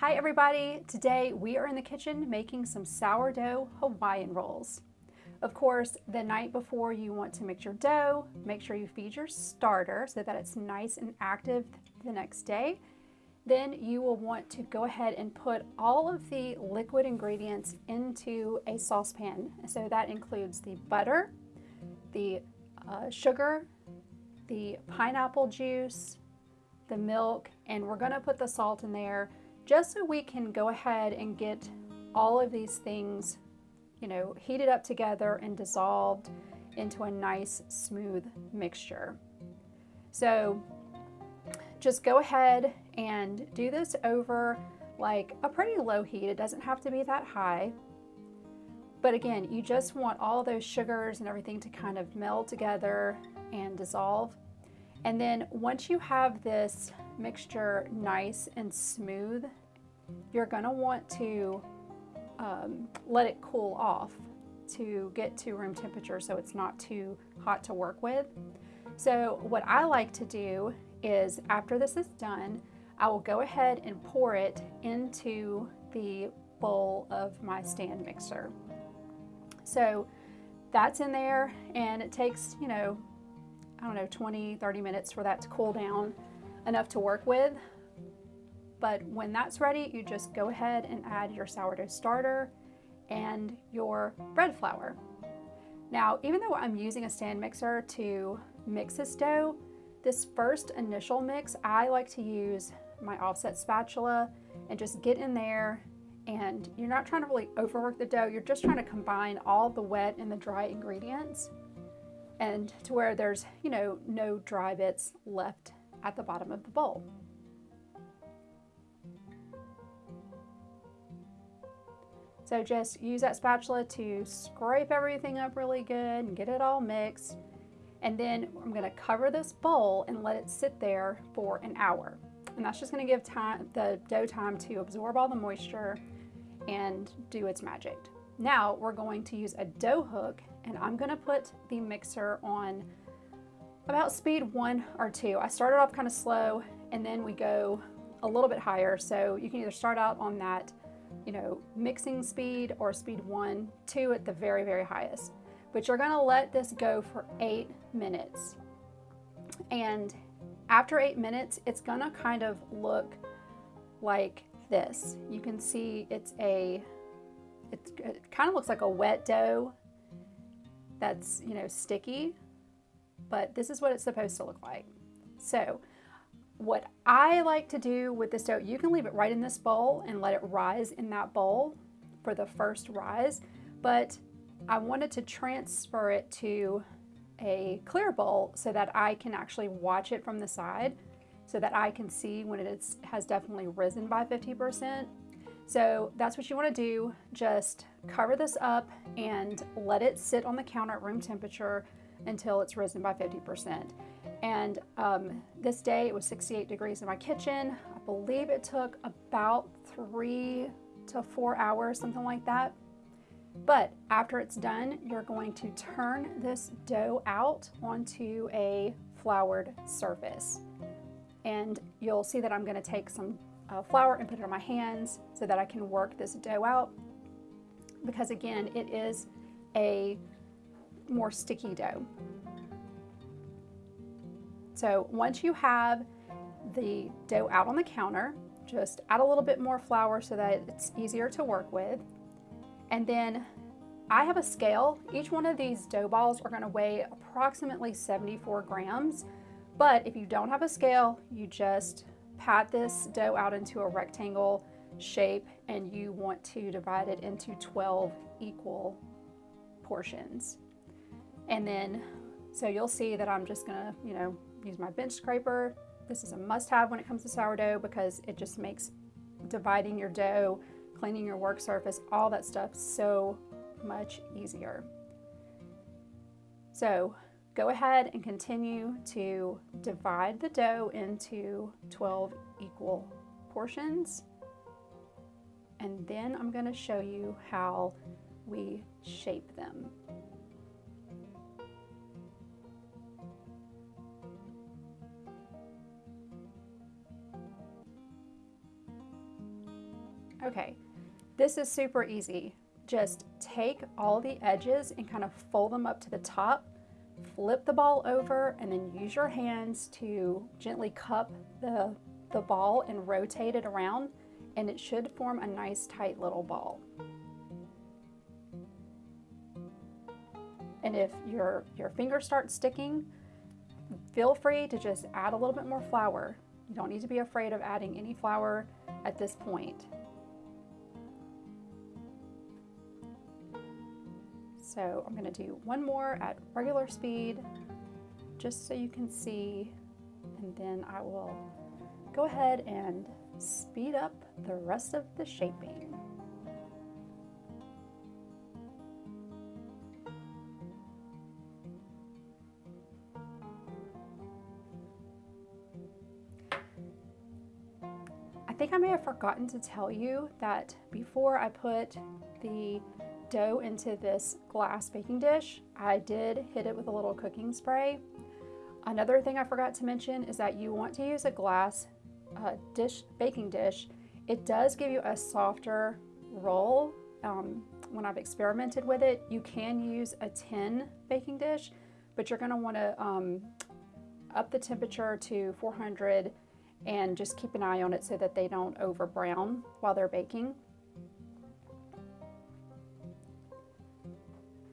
Hi everybody! Today we are in the kitchen making some sourdough Hawaiian rolls. Of course, the night before you want to mix your dough, make sure you feed your starter so that it's nice and active the next day. Then you will want to go ahead and put all of the liquid ingredients into a saucepan. So that includes the butter, the uh, sugar, the pineapple juice, the milk, and we're gonna put the salt in there just so we can go ahead and get all of these things, you know, heated up together and dissolved into a nice smooth mixture. So just go ahead and do this over like a pretty low heat. It doesn't have to be that high. But again, you just want all those sugars and everything to kind of meld together and dissolve. And then once you have this mixture nice and smooth, you're gonna want to um, let it cool off to get to room temperature so it's not too hot to work with. So what I like to do is after this is done, I will go ahead and pour it into the bowl of my stand mixer. So that's in there and it takes, you know, I don't know, 20, 30 minutes for that to cool down enough to work with. But when that's ready, you just go ahead and add your sourdough starter and your bread flour. Now, even though I'm using a stand mixer to mix this dough, this first initial mix, I like to use my offset spatula and just get in there and you're not trying to really overwork the dough, you're just trying to combine all the wet and the dry ingredients and to where there's, you know, no dry bits left at the bottom of the bowl. So just use that spatula to scrape everything up really good and get it all mixed. And then I'm gonna cover this bowl and let it sit there for an hour. And that's just gonna give time, the dough time to absorb all the moisture and do its magic. Now we're going to use a dough hook and I'm gonna put the mixer on about speed one or two. I started off kind of slow and then we go a little bit higher. So you can either start out on that, you know, mixing speed or speed one, two at the very, very highest. But you're gonna let this go for eight minutes. And after eight minutes, it's gonna kind of look like this. You can see it's a, it's, it kind of looks like a wet dough that's, you know, sticky, but this is what it's supposed to look like. So what I like to do with this dough, you can leave it right in this bowl and let it rise in that bowl for the first rise, but I wanted to transfer it to a clear bowl so that I can actually watch it from the side so that I can see when it is, has definitely risen by 50%. So that's what you wanna do. Just cover this up and let it sit on the counter at room temperature until it's risen by 50%. And um, this day it was 68 degrees in my kitchen. I believe it took about three to four hours, something like that. But after it's done, you're going to turn this dough out onto a floured surface. And you'll see that I'm gonna take some uh, flour and put it on my hands so that I can work this dough out. Because again, it is a more sticky dough. So once you have the dough out on the counter, just add a little bit more flour so that it's easier to work with. And then I have a scale. Each one of these dough balls are gonna weigh approximately 74 grams. But if you don't have a scale, you just pat this dough out into a rectangle shape and you want to divide it into 12 equal portions. And then, so you'll see that I'm just gonna, you know, use my bench scraper. This is a must have when it comes to sourdough because it just makes dividing your dough, cleaning your work surface, all that stuff so much easier. So go ahead and continue to divide the dough into 12 equal portions. And then I'm gonna show you how we shape them. Okay, this is super easy. Just take all the edges and kind of fold them up to the top, flip the ball over, and then use your hands to gently cup the, the ball and rotate it around, and it should form a nice tight little ball. And if your, your fingers start sticking, feel free to just add a little bit more flour. You don't need to be afraid of adding any flour at this point. So I'm going to do one more at regular speed just so you can see and then I will go ahead and speed up the rest of the shaping. I think I may have forgotten to tell you that before I put the dough into this glass baking dish, I did hit it with a little cooking spray. Another thing I forgot to mention is that you want to use a glass uh, dish, baking dish. It does give you a softer roll. Um, when I've experimented with it, you can use a tin baking dish, but you're gonna wanna um, up the temperature to 400 and just keep an eye on it so that they don't over brown while they're baking.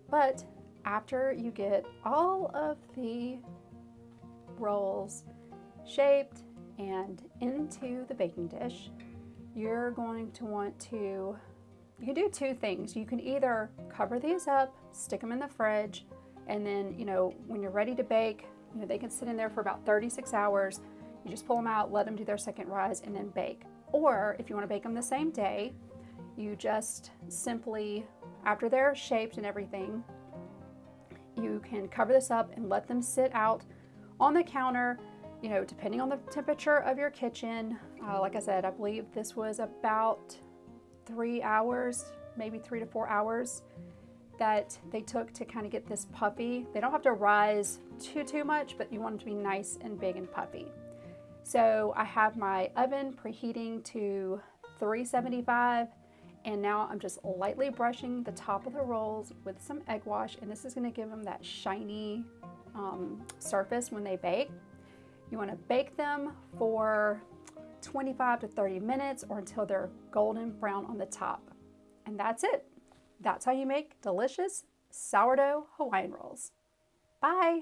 But after you get all of the rolls shaped and into the baking dish, you're going to want to, you can do two things. You can either cover these up, stick them in the fridge, and then, you know, when you're ready to bake, you know, they can sit in there for about 36 hours. You just pull them out, let them do their second rise, and then bake. Or if you want to bake them the same day, you just simply after they're shaped and everything, you can cover this up and let them sit out on the counter, you know, depending on the temperature of your kitchen. Uh, like I said, I believe this was about three hours, maybe three to four hours that they took to kind of get this puffy. They don't have to rise too, too much, but you want them to be nice and big and puffy. So I have my oven preheating to 375 and now I'm just lightly brushing the top of the rolls with some egg wash and this is going to give them that shiny um, surface when they bake. You want to bake them for 25 to 30 minutes or until they're golden brown on the top. And that's it. That's how you make delicious sourdough Hawaiian rolls. Bye!